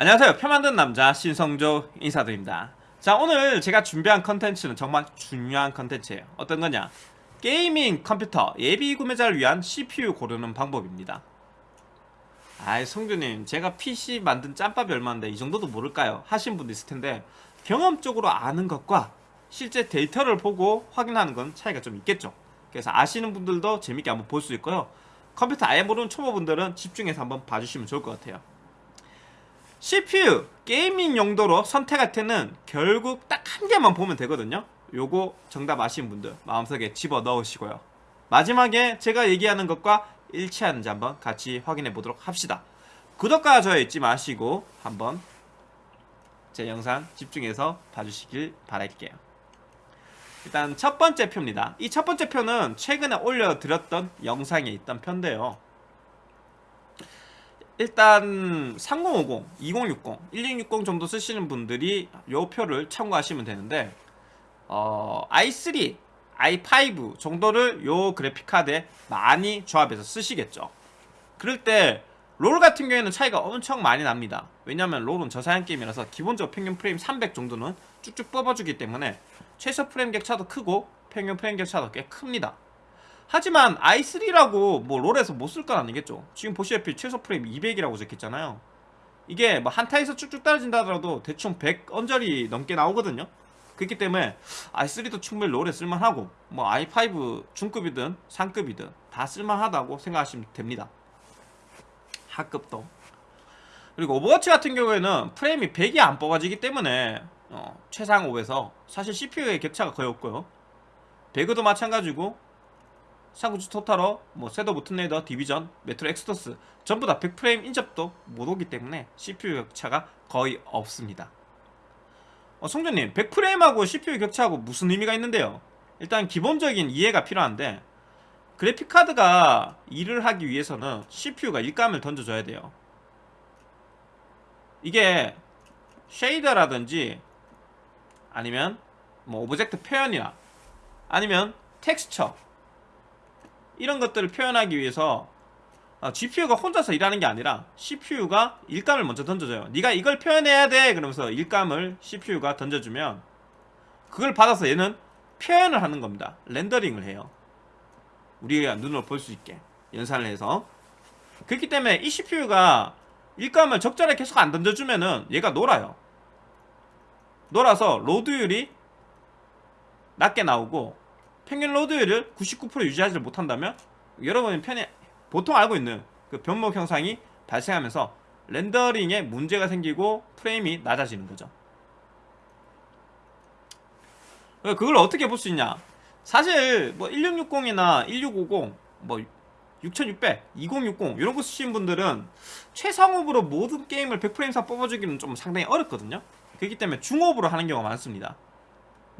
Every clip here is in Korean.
안녕하세요. 표 만든 남자 신성조 인사드립니다. 자 오늘 제가 준비한 컨텐츠는 정말 중요한 컨텐츠예요. 어떤 거냐? 게이밍 컴퓨터 예비 구매자를 위한 CPU 고르는 방법입니다. 아이 성조님 제가 PC 만든 짬밥이 얼마인데 이 정도도 모를까요? 하신 분도 있을 텐데 경험적으로 아는 것과 실제 데이터를 보고 확인하는 건 차이가 좀 있겠죠. 그래서 아시는 분들도 재밌게 한번 볼 수 있고요. 컴퓨터 아예 모르는 초보분들은 집중해서 한번 봐주시면 좋을 것 같아요 CPU 게이밍 용도로 선택할 때는 결국 딱 한 개만 보면 되거든요. 요거 정답 아시는 분들 마음속에 집어 넣으시고요. 마지막에 제가 얘기하는 것과 일치하는지 한번 같이 확인해 보도록 합시다. 구독과 좋아요 잊지 마시고 한번 제 영상 집중해서 봐주시길 바랄게요. 일단 첫 번째 표입니다. 이 첫 번째 표는 최근에 올려드렸던 영상에 있던 표인데요 일단 3050, 2060, 1660 정도 쓰시는 분들이 이 표를 참고하시면 되는데 어, i3, i5 정도를 요 그래픽카드에 많이 조합해서 쓰시겠죠. 그럴 때 롤 같은 경우에는 차이가 엄청 많이 납니다. 왜냐면 롤은 저사양 게임이라서 기본적으로 평균 프레임 300 정도는 쭉쭉 뽑아주기 때문에 최소 프레임 격차도 크고 평균 프레임 격차도 꽤 큽니다 하지만 i3라고 뭐 롤에서 못 쓸 건 아니겠죠. 지금 보시다시피 최소 프레임 200이라고 적혀있잖아요. 이게 뭐 한타에서 쭉쭉 떨어진다 하더라도 대충 100 언저리 넘게 나오거든요. 그렇기 때문에 i3도 충분히 롤에 쓸만하고 뭐 i5 중급이든 상급이든 다 쓸만하다고 생각하시면 됩니다. 하급도. 그리고 오버워치 같은 경우에는 프레임이 100이 안 뽑아지기 때문에 어, 최상옵에서 사실 CPU의 격차가 거의 없고요. 배그도 마찬가지고 삼국지 Total War, 뭐 Shadow of the Tomb Raider, Division, Metro Exodus 전부 다 100프레임 인접도 못 오기 때문에 CPU 격차가 거의 없습니다. 어, 성조님 100프레임하고 CPU 격차하고 무슨 의미가 있는데요? 일단 기본적인 이해가 필요한데 그래픽카드가 일을 하기 위해서는 CPU가 일감을 던져줘야 돼요. 이게 shader라든지 아니면 뭐 object 표현이나 아니면 텍스처 이런 것들을 표현하기 위해서 GPU가 혼자서 일하는 게 아니라 CPU가 일감을 먼저 던져줘요. 네가 이걸 표현해야 돼! 그러면서 일감을 CPU가 던져주면 그걸 받아서 얘는 표현을 하는 겁니다. 렌더링을 해요. 우리가 눈으로 볼 수 있게 연산을 해서. 그렇기 때문에 이 CPU가 일감을 적절하게 계속 안 던져주면은 얘가 놀아요. 놀아서 로드율이 낮게 나오고 평균 로드율을 99% 유지하지 못한다면 여러분이 편히 보통 알고 있는 그 변목 형상이 발생하면서 렌더링에 문제가 생기고 프레임이 낮아지는 거죠. 그걸 어떻게 볼 수 있냐? 사실 뭐 1660이나 1650, 뭐 6600, 2060 이런 거 쓰시는 분들은 최상업으로 모든 게임을 100프레임 사 뽑아주기는 좀 상당히 어렵거든요. 그렇기 때문에 중업으로 하는 경우가 많습니다.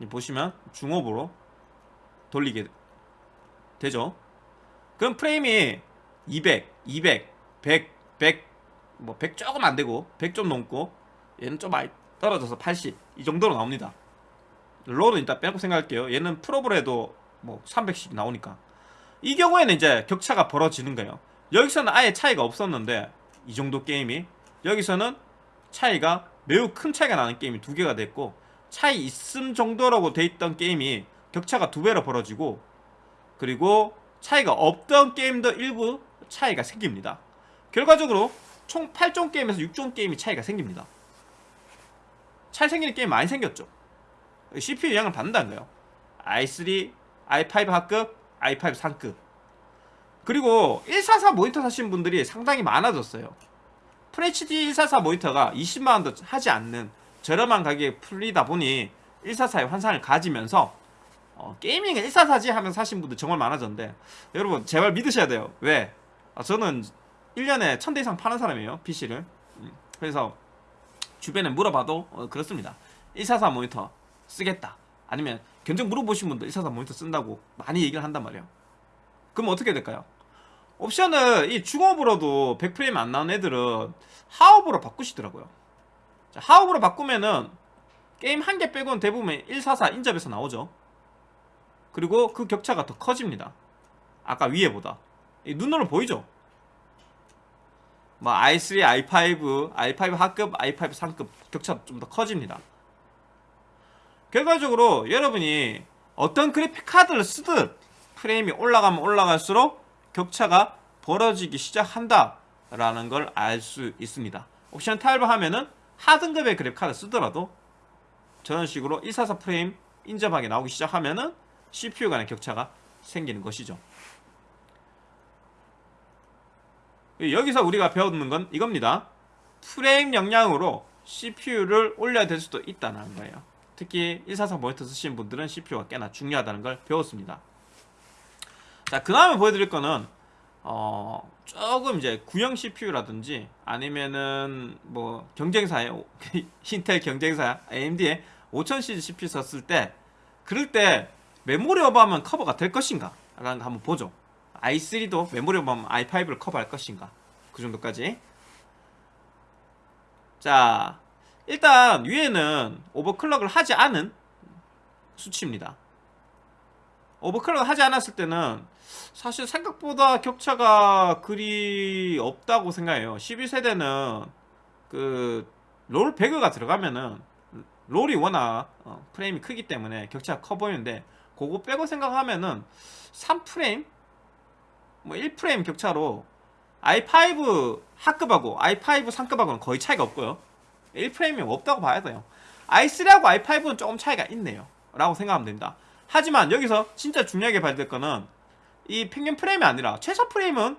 보시면 중업으로 돌리게 되죠. 그럼 프레임이 200, 200, 100, 100, 뭐 100 조금 안되고 100 좀 넘고 얘는 좀 많이 떨어져서 80 이 정도로 나옵니다. 롤은 일단 빼고 생각할게요. 얘는 프로브로 해도 뭐 300씩 나오니까. 이 경우에는 이제 격차가 벌어지는 거예요. 여기서는 아예 차이가 없었는데 이 정도 게임이 여기서는 차이가 매우 큰 차이가 나는 게임이 두 개가 됐고 차이 있음 정도라고 돼 있던 게임이 격차가 두 배로 벌어지고 그리고 차이가 없던 게임도 일부 차이가 생깁니다. 결과적으로 총 8종 게임에서 6종 게임이 차이가 생깁니다. 차이 생기는 게임 많이 생겼죠. CPU 영향을 받는다는 거예요. i3, i5 하급, i5 상급. 그리고 144 모니터 사신 분들이 상당히 많아졌어요. FHD 144 모니터가 20만원도 하지 않는 저렴한 가격에 풀리다 보니 144의 환상을 가지면서 어, 게이밍은 144지 하면 사신 분들 정말 많아졌는데 여러분 제발 믿으셔야 돼요. 왜? 아, 저는 1년에 1000대 이상 파는 사람이에요 PC를. 음, 그래서 주변에 물어봐도 어, 그렇습니다. 144 모니터 쓰겠다. 아니면 견적 물어보신 분들 144 모니터 쓴다고 많이 얘기를 한단 말이에요. 그럼 어떻게 될까요? 옵션을 이 중업으로도 100프레임 안 나온 애들은 하업으로 바꾸시더라고요. 자, 하업으로 바꾸면은 게임 한 개 빼고는 대부분 144 인접에서 나오죠 그리고 그 격차가 더 커집니다 아까 위에보다 눈으로 보이죠 뭐 i3, i5, i5 하급, i5 상급 격차도 좀더 커집니다. 결과적으로 여러분이 어떤 그래픽 카드를 쓰든 프레임이 올라가면 올라갈수록 격차가 벌어지기 시작한다 라는 걸 알 수 있습니다. 옵션 타입을 하면은 하등급의 그래픽 카드 쓰더라도 저런 식으로 144 프레임 인접하게 나오기 시작하면은 CPU 간의 격차가 생기는 것이죠. 여기서 우리가 배우는 건 이겁니다. 프레임 역량으로 CPU를 올려야 될 수도 있다는 거예요. 특히 144 모니터 쓰시는 분들은 CPU가 꽤나 중요하다는 걸 배웠습니다. 자, 그 다음에 보여드릴 거는 어, 조금 이제 구형 CPU라든지 아니면은 뭐 경쟁사의 인텔 경쟁사 AMD의 5000 시리즈 CPU 썼을 때 그럴 때 메모리 오버하면 커버가 될 것인가? 라는 거 한번 보죠. i3도 메모리 오버하면 i5를 커버할 것인가? 그 정도까지. 자 일단 위에는 오버클럭을 하지 않은 수치입니다. 오버클럭을 하지 않았을 때는 사실 생각보다 격차가 그리 없다고 생각해요. 12세대는 그 롤 배그가 들어가면은 롤이 워낙 어, 프레임이 크기 때문에 격차가 커 보이는데 그거 빼고 생각하면은 3프레임? 뭐 1프레임 격차로 i5 하급하고 i5 상급하고는 거의 차이가 없고요. 1프레임이 없다고 봐야 돼요. i3하고 i5는 조금 차이가 있네요. 라고 생각하면 됩니다. 하지만 여기서 진짜 중요하게 봐야 될 거는 이 평균 프레임이 아니라 최소 프레임은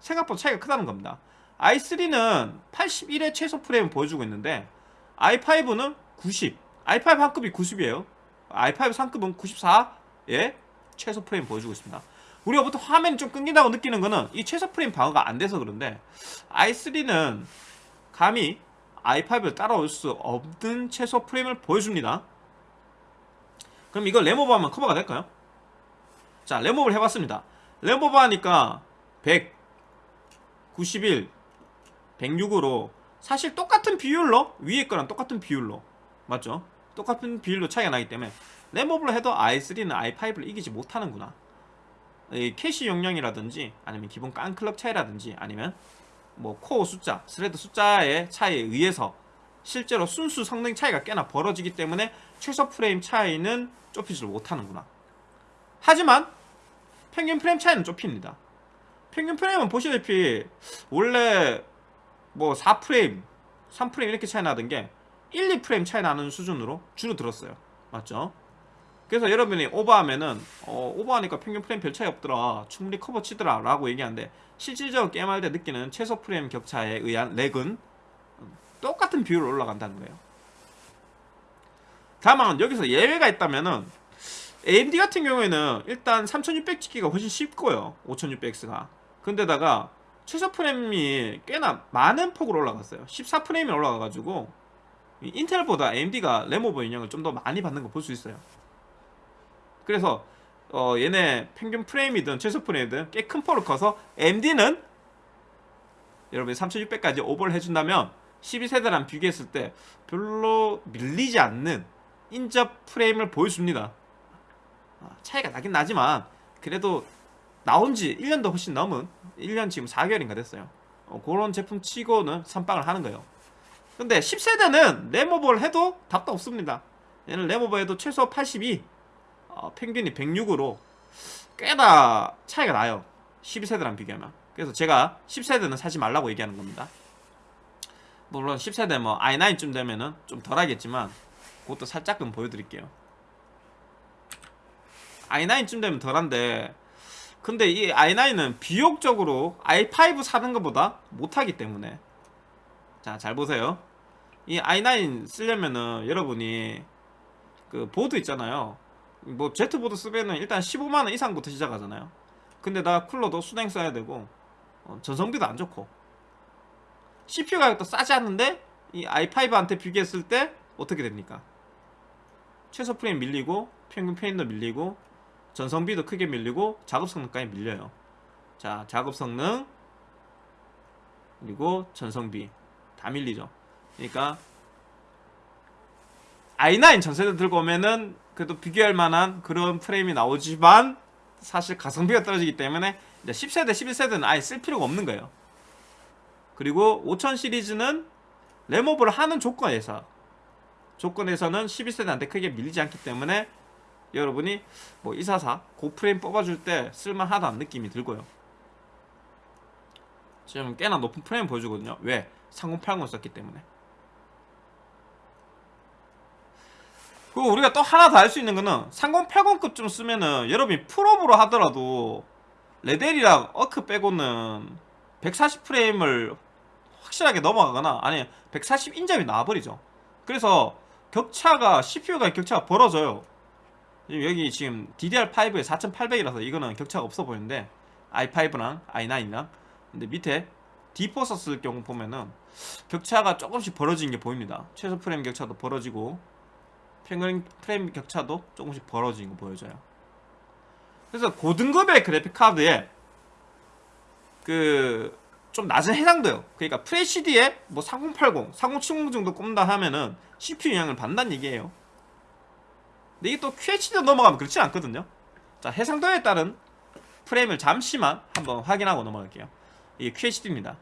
생각보다 차이가 크다는 겁니다. i3는 81의 최소 프레임 보여주고 있는데 i5는 90 i5 한급이 90이에요 i5 상급은 94의 최소 프레임 보여주고 있습니다. 우리가 보통 화면이 좀 끊긴다고 느끼는 거는 이 최소 프레임 방어가 안 돼서 그런데 i3는 감히 i5를 따라올 수 없는 최소 프레임을 보여줍니다. 그럼 이걸 램오버 하면 커버가 될까요? 자 램오버를 해봤습니다. 램오버 하니까 100 91 106으로 사실 똑같은 비율로 위에 거랑 똑같은 비율로. 맞죠? 똑같은 비율로 차이가 나기 때문에 램오버를 해도 i3는 i5를 이기지 못하는구나. 캐시 용량이라든지 아니면 기본 깡클럭 차이라든지 아니면 뭐 코어 숫자, thread 숫자의 차이에 의해서 실제로 순수 성능 차이가 꽤나 벌어지기 때문에 최소 프레임 차이는 좁히지를 못하는구나. 하지만 평균 프레임 차이는 좁힙니다. 평균 프레임은 보시다시피 원래 뭐 4프레임 3프레임 이렇게 차이 나던 게 1, 2프레임 차이 나는 수준으로 줄어들었어요. 맞죠? 그래서 여러분이 오버하면은 어, 오버하니까 평균 프레임 별 차이 없더라. 충분히 커버 치더라. 라고 얘기하는데 실질적으로 게임할 때 느끼는 최소 프레임 격차에 의한 렉은 똑같은 비율로 올라간다는 거예요. 다만 여기서 예외가 있다면은 AMD 같은 경우에는 일단 3600 찍기가 훨씬 쉽고요. 5600X가. 근데다가 최소 프레임이 꽤나 많은 폭으로 올라갔어요. 14프레임이 올라가가지고 인텔보다 AMD가 램오버 영향을 좀 더 많이 받는 거 볼 수 있어요. 그래서 어 얘네 평균 프레임이든 최소 프레임이든 꽤큰 폭으로 커서 AMD는 여러분이 3600까지 오버를 해준다면 12세대랑 비교했을 때 별로 밀리지 않는 인접 프레임을 보여줍니다. 아, 차이가 나긴 나지만 그래도 나온 지 1년도 훨씬 넘은 1년 지금 4개월인가 됐어요. 어, 그런 제품 치고는 선빵을 하는 거예요 근데 10세대는 램오버를 해도 답도 없습니다. 얘는 해도 최소 82 어, 평균이 106으로 꽤나 차이가 나요. 12세대랑 비교하면. 그래서 제가 10세대는 사지 말라고 얘기하는 겁니다. 물론 10세대 뭐 i9쯤 되면은 좀 덜하겠지만 그것도 살짝은 보여드릴게요. i9쯤 되면 덜한데 근데 이 i9은 비용적으로 i5 사는 것보다 못하기 때문에 자 잘 보세요. 이 i9 쓰려면은 여러분이 그 보드 있잖아요. 뭐 Z보드 쓰면은 일단 15만원 이상부터 시작하잖아요. 근데 나 쿨러도 수냉 써야 되고 어, 전성비도 안 좋고. CPU 가격도 싸지 않는데 이 i5한테 비교했을 때 어떻게 됩니까? 최소 프레임 밀리고 평균 프레임도 밀리고 전성비도 크게 밀리고 작업 성능까지 밀려요. 자 작업 성능 그리고 전성비 다 밀리죠. 그러니까 i9 전세대 들고 오면은 그래도 비교할 만한 그런 프레임이 나오지만 사실 가성비가 떨어지기 때문에 이제 10세대 11세대는 아예 쓸 필요가 없는 거예요. 그리고 5000 시리즈는 램오버를 하는 조건에서 조건에서는 12세대한테 크게 밀리지 않기 때문에 여러분이 뭐 244 고프레임 뽑아줄 때 쓸만하다는 느낌이 들고요. 지금 꽤나 높은 프레임 보여주거든요. 왜? 3080 썼기 때문에. 그리고 우리가 또 하나 더 할 수 있는 거는 3080급 좀 쓰면은 여러분이 풀업으로 하더라도 레델이랑 어크 빼고는 140프레임을 확실하게 넘어가거나 아니 140 인접이 나와버리죠. 그래서 격차가 CPU가 격차가 벌어져요. 여기 지금 DDR5에 4800이라서 이거는 격차가 없어 보이는데 i5랑 i9이랑. 근데 밑에 D4 썼을 경우 보면은 격차가 조금씩 벌어지는 게 보입니다. 최소 프레임 격차도 벌어지고 평균 프레임 격차도 조금씩 벌어지는 거 보여져요. 그래서 고등급의 그래픽 카드에 그 좀 낮은 해상도요. 그러니까 FHD에 뭐 3080, 3070 정도 꼽는다 하면은 CPU 영향을 받는다는 얘기예요. 근데 이게 또 QHD 넘어가면 그렇지 않거든요. 자 해상도에 따른 프레임을 잠시만 한번 확인하고 넘어갈게요 이게 QHD입니다.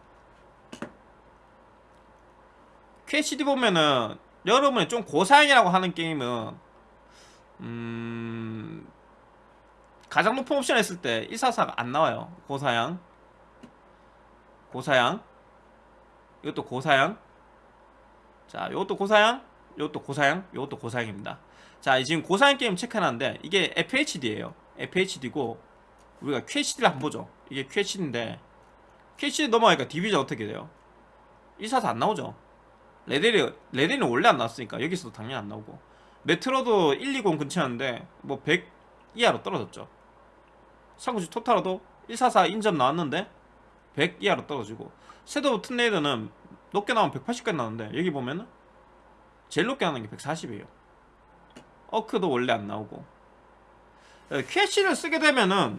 QHD 보면은 여러분이 좀 고사양이라고 하는 게임은 음... 가장 높은 옵션 했을 때 144가 안 나와요. 고사양. 고사양. 이것도 고사양. 자 이것도 고사양. 이것도 고사양. 이것도 고사양입니다. 자 지금 고사양 게임 체크해놨는데 이게 FHD에요. FHD고 우리가 QHD를 한번 보죠. 이게 QHD인데 QHD 넘어가니까 디비전 어떻게 돼요? 144안 나오죠. 레델이 레델은 원래 안 나왔으니까 여기서도 당연히 안 나오고. 메트로도 120 근처였는데 뭐 100 이하로 떨어졌죠. 상구지 토탈로도 144 인접 나왔는데 100 이하로 떨어지고. 섀도우 툰레이더는 높게 나오면 180까지 나오는데 여기 보면은 제일 높게 나오는 게 140이에요. 어크도 원래 안 나오고. QH를 쓰게 되면은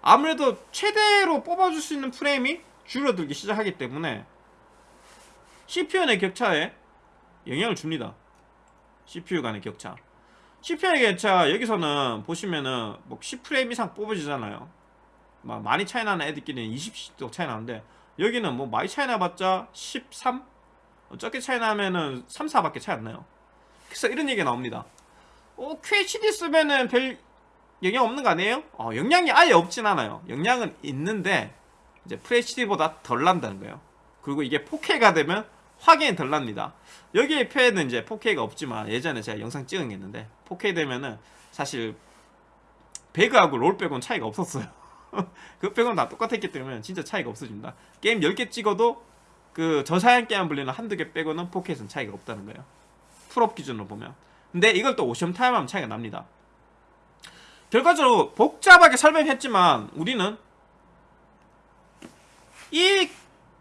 아무래도 최대로 뽑아줄 수 있는 프레임이 줄어들기 시작하기 때문에 CPU 내 격차에 영향을 줍니다. CPU 간의 격차. CPU 의 격차 여기서는 보시면은 뭐 10프레임 이상 뽑아지잖아요. 막 많이 차이 나는 애들끼리는 20도 차이 나는데 여기는 뭐 많이 차이 나봤자 13? 적게 차이 나면은 3, 4밖에 차이 안 나요. 그래서 이런 얘기가 나옵니다. 어, QHD 쓰면은 별 영향 없는 거 아니에요? 어, 영향이 아예 없진 않아요. 영향은 있는데 이제 FHD보다 덜 난다는 거예요. 그리고 이게 4K가 되면 확인이 덜 납니다. 여기에 표에는 이제 4K가 없지만 예전에 제가 영상 찍은 게 있는데 4K 되면은 사실 배그하고 롤 빼고는 차이가 없었어요. 그 빼고는 다 똑같았기 때문에 진짜 차이가 없어집니다. 게임 10개 찍어도 그 저사양 게임 불리는 한두 개 빼고는 4K에서는 차이가 없다는 거예요. 풀옵 기준으로 보면. 근데 이걸 또 옵션 타협 하면 차이가 납니다. 결과적으로 복잡하게 설명했지만 우리는 이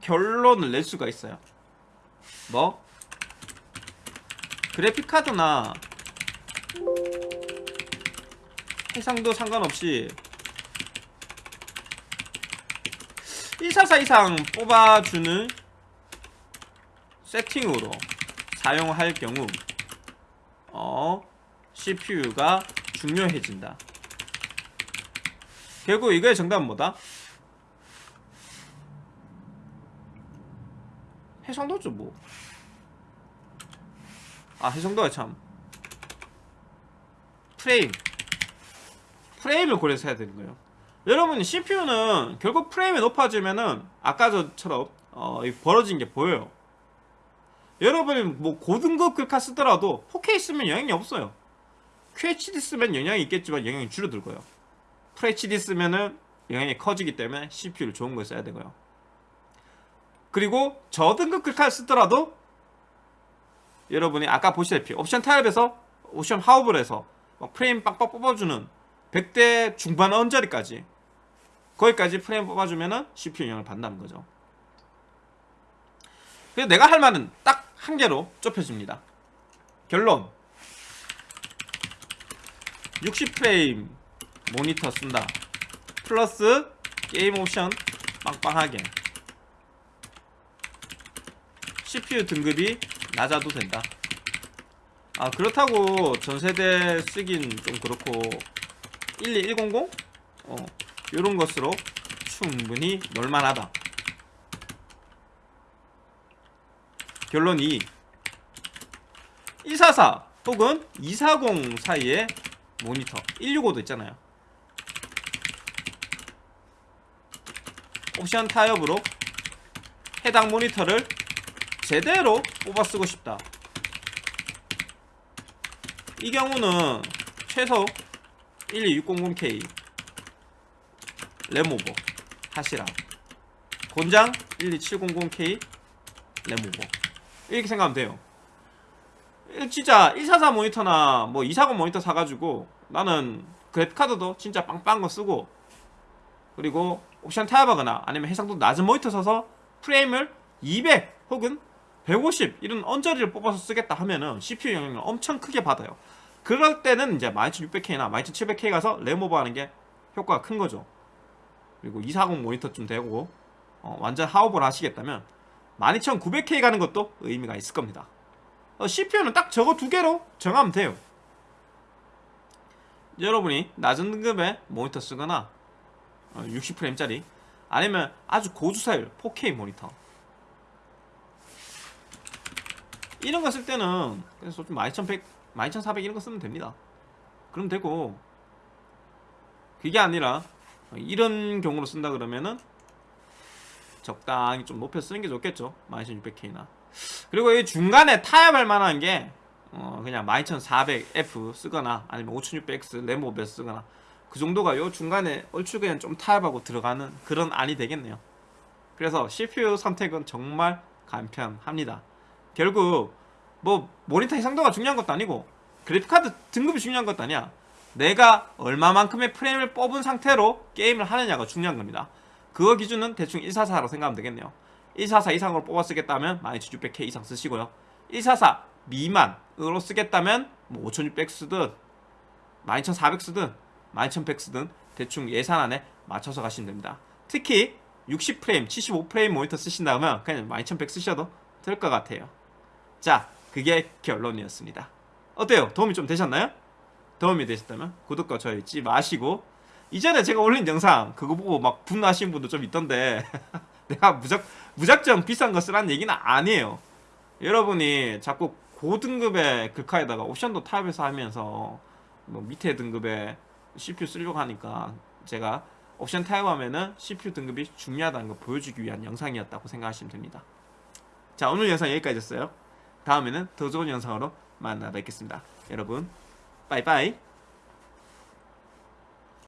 결론을 낼 수가 있어요 뭐? 그래픽카드나 해상도 상관없이 144 이상 뽑아주는 세팅으로 사용할 경우 어 CPU가 중요해진다 결국 이거의 정답은 뭐다? 해상도죠 뭐. 아 해상도가 참. 프레임. 프레임을 고려해서 해야 되는 거예요. 여러분 CPU는 결국 프레임이 높아지면은 아까 저처럼 어, 벌어진 게 보여요. 여러분이 뭐 고등급 글카 쓰더라도 4K 쓰면 영향이 없어요. QHD 쓰면 영향이 있겠지만 영향이 줄어들 거예요. FHD 쓰면은 영향이 커지기 때문에 CPU를 좋은 걸 써야 되고요 그리고 저등급 글카를 쓰더라도 여러분이 아까 보시다시피 옵션 타입에서 옵션 하업을 해서 프레임 빡빡 뽑아주는 100대 중반 언저리까지 거기까지 프레임 뽑아주면은 CPU 영향을 받는다는 거죠. 그래서 내가 할 말은 딱 한 개로 좁혀집니다. 결론. 60프레임 모니터 쓴다. 플러스 게임 옵션 빵빵하게 CPU 등급이 낮아도 된다. 아 그렇다고 전세대 쓰긴 좀 그렇고 12100? 어 요런 것으로 충분히 놀만하다. 결론 2 144 혹은 240 사이의 모니터 165도 있잖아요. 옵션 타협으로 해당 모니터를 제대로 뽑아 쓰고 싶다. 이 경우는 최소 12600K 램오버. 하시라. 곤장 12700K 램오버. 이렇게 생각하면 돼요. 진짜 144 모니터나 뭐 240 모니터 사가지고 나는 그래픽카드도 진짜 빵빵한 거 쓰고 그리고 옵션 타협하거나 아니면 해상도 낮은 모니터 써서 프레임을 200 혹은 150 이런 언저리를 뽑아서 쓰겠다 하면은 CPU 영향을 엄청 크게 받아요. 그럴 때는 이제 12600K나 12700K 가서 램 오버 하는 게 효과가 큰 거죠. 그리고 240 모니터쯤 되고 어, 완전 하오버를 하시겠다면 12900K 가는 것도 의미가 있을 겁니다. 어, CPU는 딱 저거 두 개로 정하면 돼요. 여러분이 낮은 등급의 모니터 쓰거나 어, 60프레임짜리 아니면 아주 고주사율 4K 모니터 이런 거 쓸 때는 그래서 좀 12100, 12400 이런 거 쓰면 됩니다. 그럼 되고. 그게 아니라 이런 경우로 쓴다 그러면은 적당히 좀 높여 쓰는 게 좋겠죠. 12600K나. 그리고 이 중간에 타협할 만한 게 어, 그냥 12400F 쓰거나 아니면 5600X 램오베 쓰거나 그 정도가 요 중간에 얼추 그냥 좀 타협하고 들어가는 그런 안이 되겠네요. 그래서 CPU 선택은 정말 간편합니다. 결국 뭐 모니터 해상도가 중요한 것도 아니고 그래픽카드 등급이 중요한 것도 아니야. 내가 얼마만큼의 프레임을 뽑은 상태로 게임을 하느냐가 중요한 겁니다. 그거 기준은 대충 144로 생각하면 되겠네요. 144 이상으로 뽑아 쓰겠다면 12600K 이상 쓰시고요. 144 미만으로 쓰겠다면 뭐 5600 쓰든 12400 쓰든 12100 쓰든 대충 예산 안에 맞춰서 가시면 됩니다. 특히 60프레임, 75프레임 모니터 쓰신다면 그냥 12100 쓰셔도 될 것 같아요. 자 그게 결론이었습니다 어때요? 도움이 좀 되셨나요? 도움이 되셨다면 구독과 좋아요 잊지 마시고 이전에 제가 올린 영상 그거 보고 막 분노하시는 분도 좀 있던데 내가 무작, 무작정 비싼 거 쓰라는 얘기는 아니에요 여러분이 자꾸 고등급의 글카에다가 옵션도 타협해서 하면서 뭐 밑에 등급의 CPU 쓰려고 하니까 제가 옵션 타협하면은 CPU 등급이 중요하다는 걸 보여주기 위한 영상이었다고 생각하시면 됩니다 자 오늘 영상 여기까지였어요 다음에는 더 좋은 영상으로 만나 뵙겠습니다. 여러분 빠이빠이